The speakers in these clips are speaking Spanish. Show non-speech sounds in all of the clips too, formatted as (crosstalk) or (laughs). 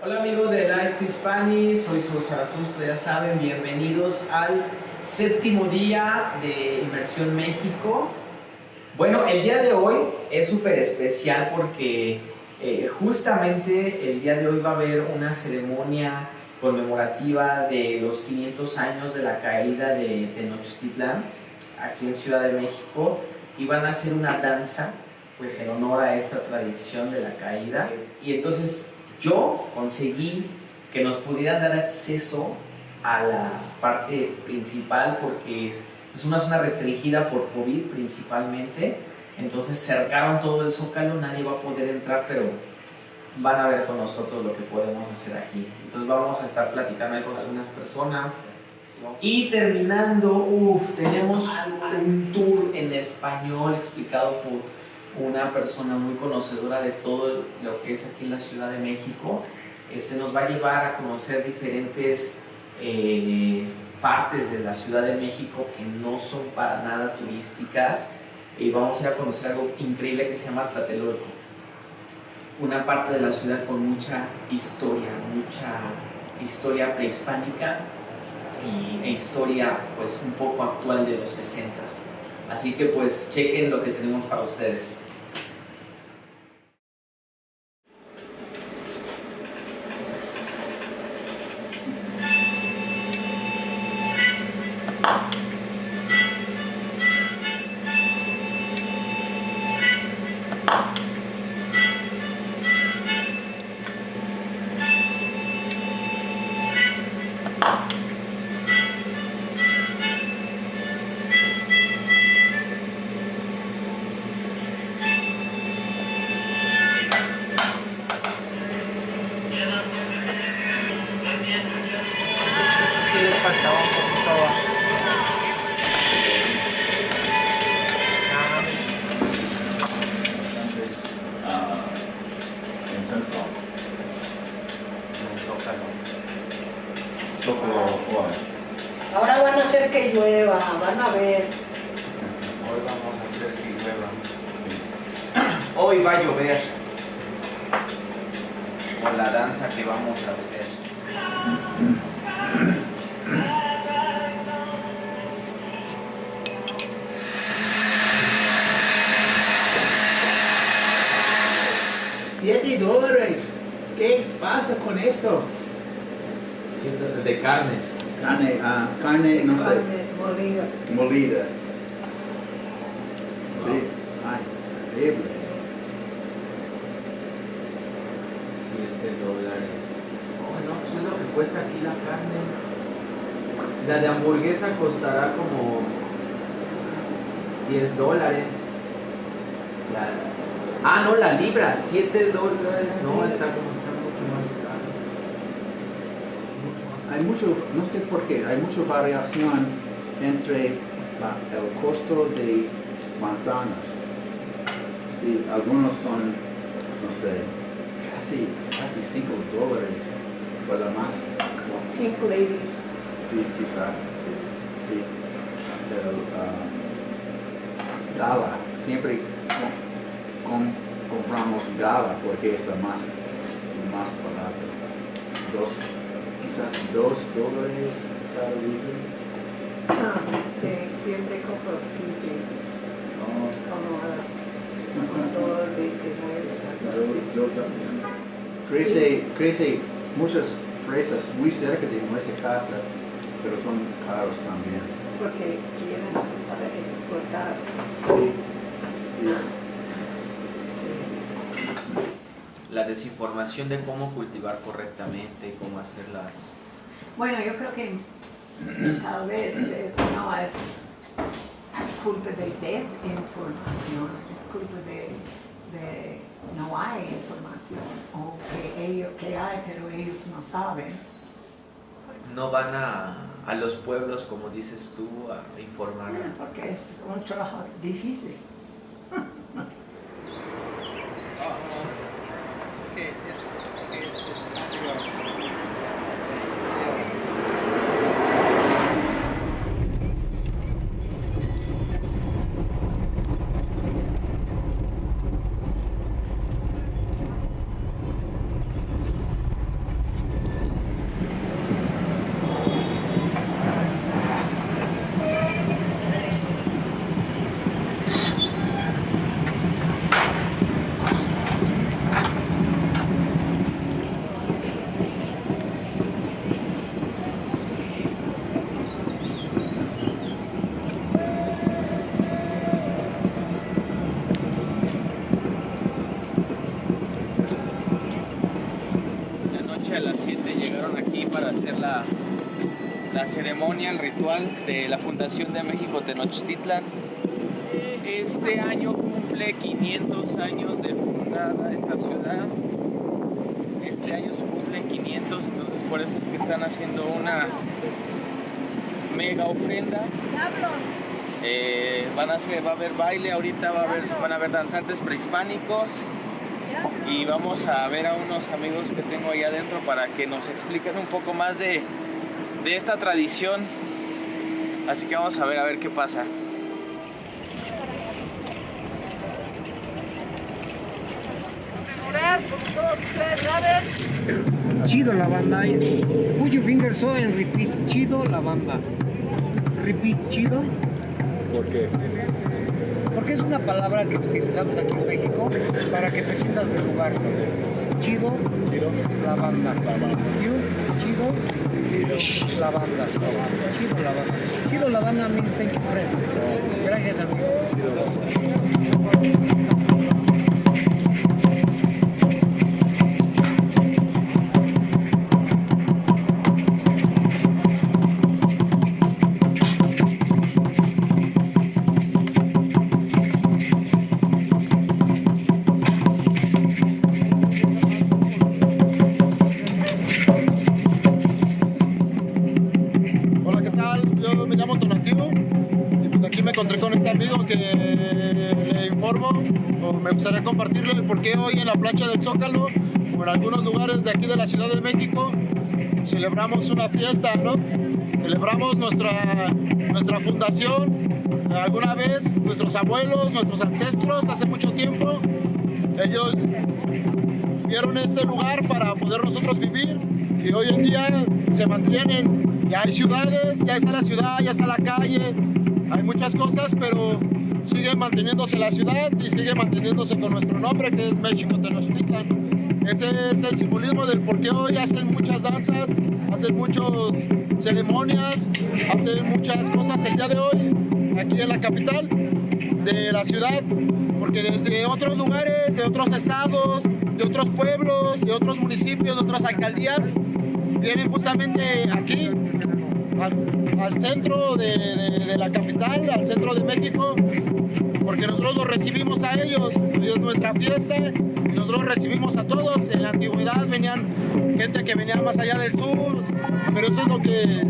Hola amigos de Live Speak Spanish, soy Saúl Zaratusto, ya saben, bienvenidos al séptimo día de Inversión México. Bueno, el día de hoy es súper especial porque eh, justamente el día de hoy va a haber una ceremonia conmemorativa de los 500 años de la caída de Tenochtitlan aquí en Ciudad de México y van a hacer una danza pues en honor a esta tradición de la caída y entonces yo conseguí que nos pudieran dar acceso a la parte principal porque es, una zona restringida por COVID principalmente, entonces cercaron todo el zócalo, nadie va a poder entrar, pero van a ver con nosotros lo que podemos hacer aquí. Entonces vamos a estar platicando con algunas personas. Y terminando, uff, tenemos un tour en español explicado por una persona muy conocedora de todo lo que es aquí en la Ciudad de México. Este, nos va a llevar a conocer diferentes eh, partes de la Ciudad de México que no son para nada turísticas y vamos a ir a conocer algo increíble que se llama Tlatelolco. Una parte de la ciudad con mucha historia, mucha historia prehispánica y, e historia pues un poco actual de los 60 Así que pues chequen lo que tenemos para ustedes. Hoy vamos a hacer que llueva. Hoy va a llover. Con la danza que vamos a hacer. Siete dólares. ¿Qué pasa con esto? De carne. Carne, ah, carne, no sé, Carne molida. molida. Sí, ay, increíble. 7 dólares. Bueno, pues es lo que cuesta aquí la carne. La de hamburguesa costará como 10 dólares. La- Ah, no, la libra, 7 dólares. No, está como está mucho más caro. Hay mucho, no sé por qué, hay mucha variación entre la- el costo de manzanas. Sí, algunos son, no sé, casi, casi 5 dólares por la más, Pink ladies. sí, quizás, sí. sí. Pero, ah, gala, siempre com- com- compramos gala porque es la más, más barato. Dos, quizás dos dólares cada libro. Ah, sí, siempre compro Fiji, No, como las un dólar 29, algo yo, así. yo también. Crece, crece muchas fresas muy cerca de nuestra casa, pero son caros también. Porque quieren para exportar. Sí, sí. Sí. La desinformación de cómo cultivar correctamente, cómo hacer las... Bueno, yo creo que tal vez eh, no es culpa de desinformación, culpa de, de no hay información o que ellos que hay pero ellos no saben. No van a, a los pueblos, como dices tú, a informar. Porque es un trabajo difícil. La ceremonia, el ritual de la Fundación de México Tenochtitlan. Este año cumple 500 años de fundada esta ciudad. Este año se cumplen 500, entonces por eso es que están haciendo una mega ofrenda. Eh, van a hacer, va a haber baile, ahorita va a haber, van a haber danzantes prehispánicos y vamos a ver a unos amigos que tengo ahí adentro para que nos expliquen un poco más de, de esta tradición. Así que vamos a ver a ver qué pasa. Chido la banda. Put your fingers so and repeat. Chido la banda. Repeat, chido. ¿Por qué? Porque es una palabra que utilizamos aquí en México para que te sientas de lugar. Chido, Chido. la banda. La banda. You, chido, la banda. Chido la banda. Chido la banda means thank you friend. Gracias amigo. Hola, por qué hoy en la plancha del Zócalo en algunos lugares de aquí de la Ciudad de México celebramos una fiesta, ¿no? Celebramos nuestra, nuestra fundación. Alguna vez nuestros abuelos, nuestros ancestros, hace mucho tiempo, ellos vieron este lugar para poder nosotros vivir y hoy en día se mantienen. Ya hay ciudades, ya está la ciudad, ya está la calle, hay muchas cosas, pero sigue manteniéndose la ciudad y sigue manteniéndose con nuestro nombre que es México Tenochtitlan. Ese es el simbolismo del por qué hoy hacen muchas danzas, hacen muchas ceremonias, hacen muchas cosas el día de hoy aquí en la capital de la ciudad, porque desde otros lugares, de otros estados, de otros pueblos, de otros municipios, de otras alcaldías, vienen justamente aquí, al, centro de- de la capital, al centro de México, porque nosotros los recibimos a ellos, es nuestra fiesta, nosotros recibimos a todos. En la antigüedad venían gente que venía más allá del sur, pero eso es lo que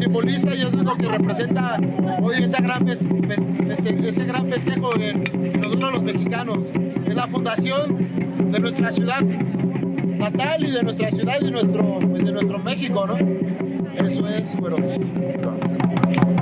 simboliza y eso es lo que representa hoy esa gran ese gran festejo en nosotros los mexicanos. Es la fundación de nuestra ciudad natal y de nuestra ciudad y nuestro, pues, de nuestro México, ¿no? Eso es, pero...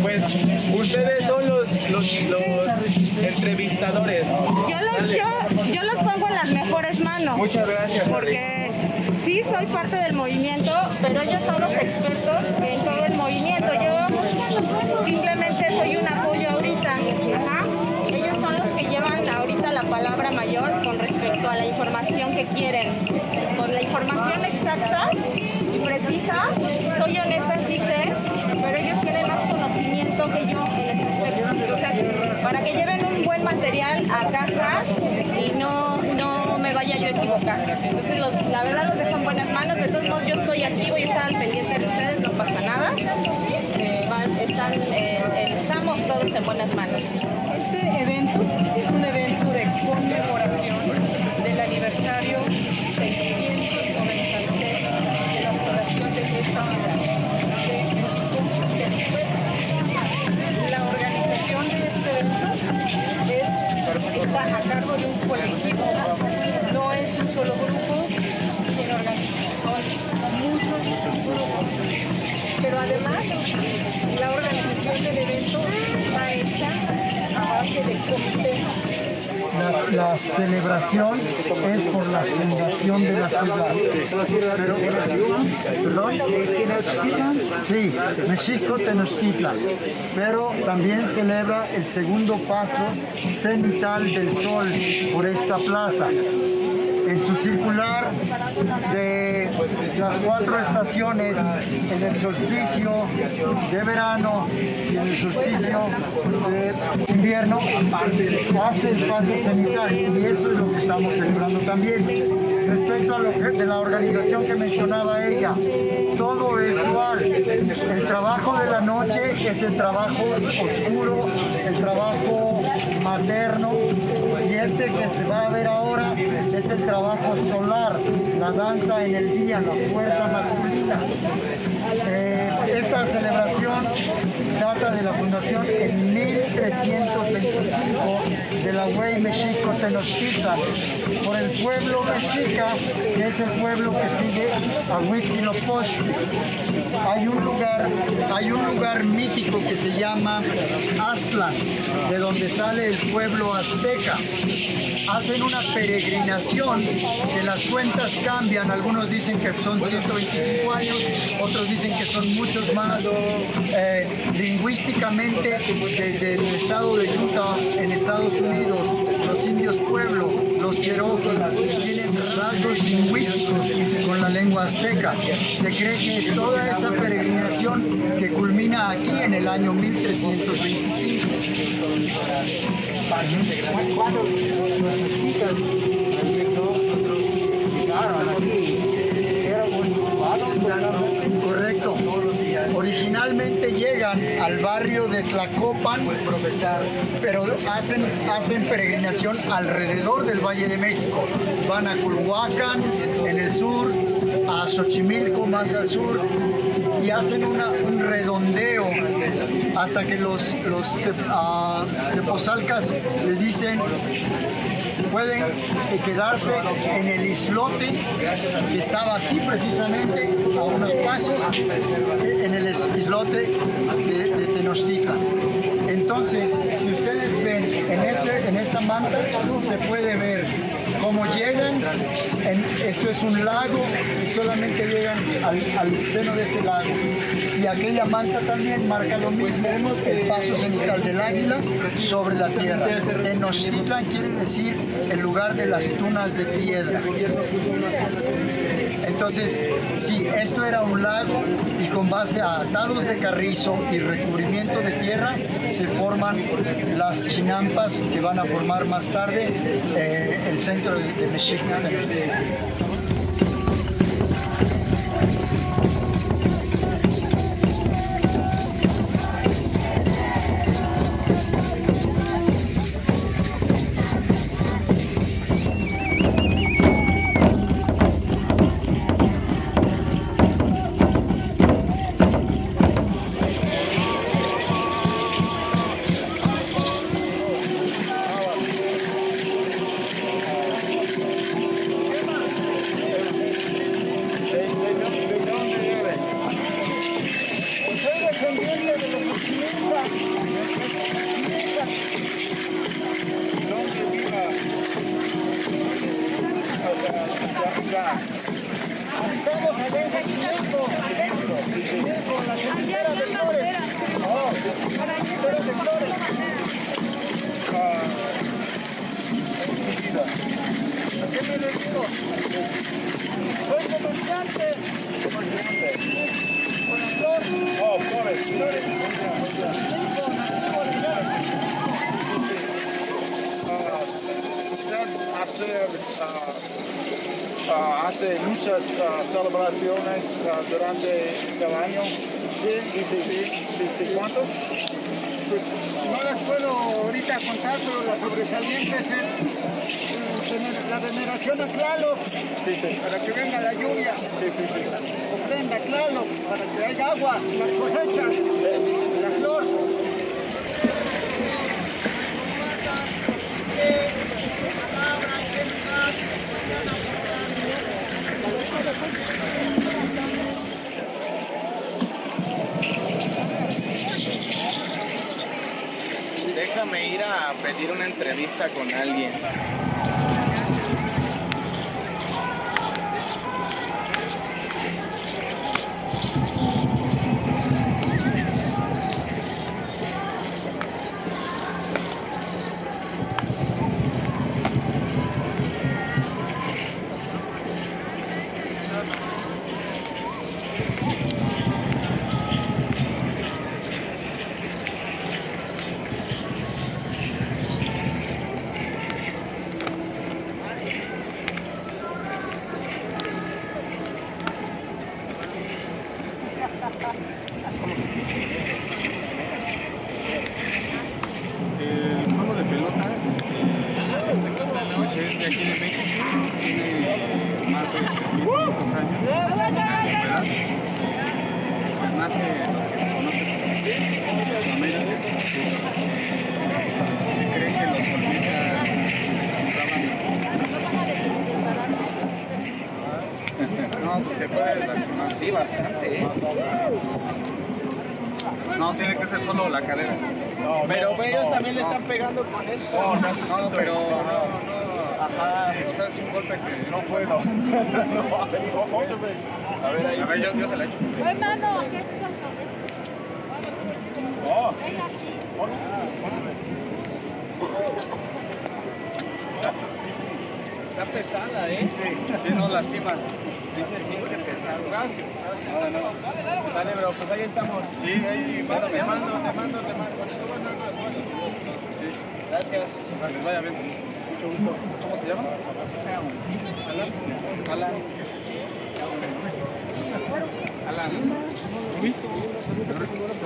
Pues ustedes son los, los, los entrevistadores. Yo los, yo, yo los pongo en las mejores manos. Muchas gracias. Porque sí soy parte del movimiento, pero ellos son los expertos en todo el movimiento. Yo simplemente soy un apoyo ahorita. Ajá. Ellos son los que llevan ahorita la palabra mayor con respecto a la información que quieren. Con la información exacta y precisa, soy honesta, sí sé, pero ellos tienen más conocimiento que yo sea, para que lleven un buen material a casa y no, no me vaya yo a equivocar. Entonces, la verdad los dejo en buenas manos. De todos modos, yo estoy aquí, voy a estar al pendiente de ustedes, no pasa nada. Van- están, eh, estamos todos en buenas manos. Este evento es un evento de conmemoración del aniversario celebración es por la fundación de la ciudad. Pero, ¿Perdón? Sí, México Tenochtitlan. Pero también celebra el segundo paso cenital del sol por esta plaza en su circular de las cuatro estaciones, en el solsticio de verano y en el solsticio de invierno, hace el paso cenital y eso es lo que estamos celebrando también. Respecto a lo que, de la organización que mencionaba ella, todo es dual. El trabajo de la noche es el trabajo oscuro, el trabajo materno este que se va a ver ahora es el trabajo solar, la danza en el día, la fuerza masculina. Eh, esta celebración data de la fundación en 1325 de la Huey Mexico Tenochtitlan por el pueblo mexica, que es el pueblo que sigue a Huitzilopochtli. Hay un lugar, hay un lugar mítico que se llama Aztlán, de donde sale el pueblo azteca hacen una peregrinación que las cuentas cambian, algunos dicen que son 125 años, otros dicen que son muchos más. Eh, lingüísticamente, desde el estado de Utah, en Estados Unidos, los indios pueblo, los Cherokee, tienen rasgos lingüísticos con la lengua azteca. Se cree que es toda esa peregrinación que culmina aquí en el año 1325. Cuando llegaron aquí, al barrio de Tlacopan, pero hacen, hacen peregrinación alrededor del Valle de México. Van a Culhuacán, en el sur, a Xochimilco, más al sur, y hacen un redondeo hasta que los, los tep- ah, tepozalcas les dicen pueden eh, quedarse en el islote que estaba aquí precisamente a unos pasos eh, en el is- islote de Entonces, si ustedes ven en, ese, en esa manta, se puede ver cómo llegan, esto es un lago y solamente llegan al, seno de este lago. Y aquella manta también marca lo mismo, el paso cenital del águila sobre la tierra. Tenochtitlan quiere decir el lugar de las tunas de piedra. Entonces, sí, esto era un lago y con base a atados de carrizo y recubrimiento de tierra se forman las chinampas que van a formar más tarde eh, el centro de, de. Hace muchas ah, celebraciones ah, durante el año. Sí. ¿Cuántos? Pues no las puedo ahorita contar, pero las sobresalientes es eh, la veneración a Tlaloc, para que venga la lluvia. Ofrenda Tlaloc, para que haya agua, las cosechas, la flor. déjame ir a pedir una entrevista con alguien. Sí, bastante, ¿eh? No, tiene que ser solo la cadera. Pero ellos también le están pegando con esto. No, no, pero no, no. Ajá. o sea, es un golpe que no puedo. (laughs) A ver, ahí. A ver, yo, yo se la echo. Hermano, ¿qué? Oh, Venga aquí. Sí, sí. Está pesada, ¿eh? Sí, sí, no lastima. Sí se siente pesado. Gracias, gracias. No, no. Sale, bro, pues ahí estamos. Sí, ahí, mándame. Te mando, te mando, te mando. Sí, Gracias. que les vaya bien. Mucho gusto. ¿Cómo se llama? Alan. Alan. Alan. Ruiz.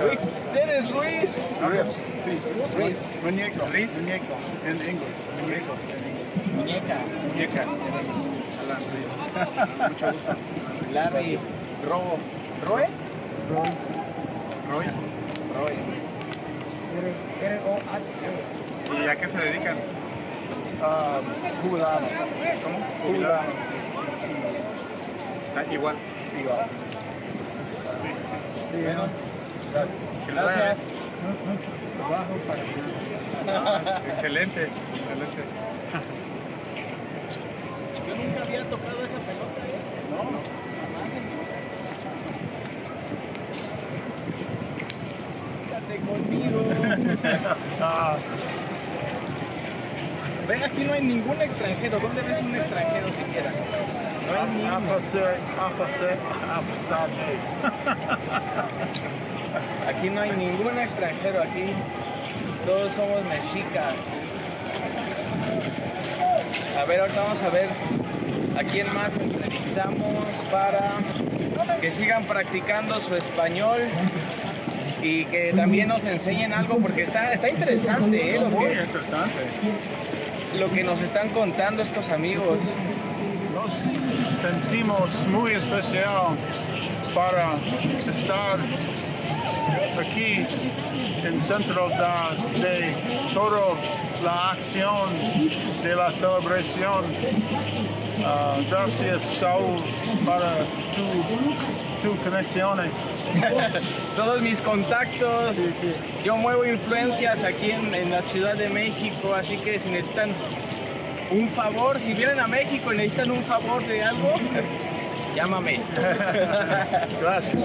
Ruiz, ¿eres Ruiz? Ruiz. Sí. Ruiz. Muñeco. Ruiz. Muñeco. En inglés. Muñeco. Muñeca. Muñeca. Alan Ruiz. Mucho gusto. Larry. Robo. ¿Roe? Roy. Roy. ¿Y a qué se dedican? Jubilado. ¿Cómo? Jubilado. Ah, igual. Igual. Sí, Bueno, les vaya gracias. Trabajo para. Ah, excelente, excelente. Nunca había tocado esa pelota, ¿eh? No, jamás en conmigo. Ah, (laughs) Ve, aquí no hay ningún extranjero. ¿Dónde ves un extranjero siquiera? No hay ni a uno. pasar, a pasar, a pasar. Aquí no hay ningún extranjero. Aquí todos somos mexicas. A ver, ahorita vamos a ver a quién más entrevistamos para que sigan practicando su español y que también nos enseñen algo porque está, está interesante ¿eh? lo, Muy que, interesante. lo que nos están contando estos amigos. Nos sentimos muy especial para estar aquí en centro de, de toda la acción de la celebración. Ah, gracias Saúl para tu, tu conexiones. (laughs) Todos mis contactos, Sí, sí. yo muevo influencias aquí en, en la Ciudad de México, así que si necesitan un favor, si vienen a México y necesitan un favor de algo, (laughs) llámame. (laughs) Gracias.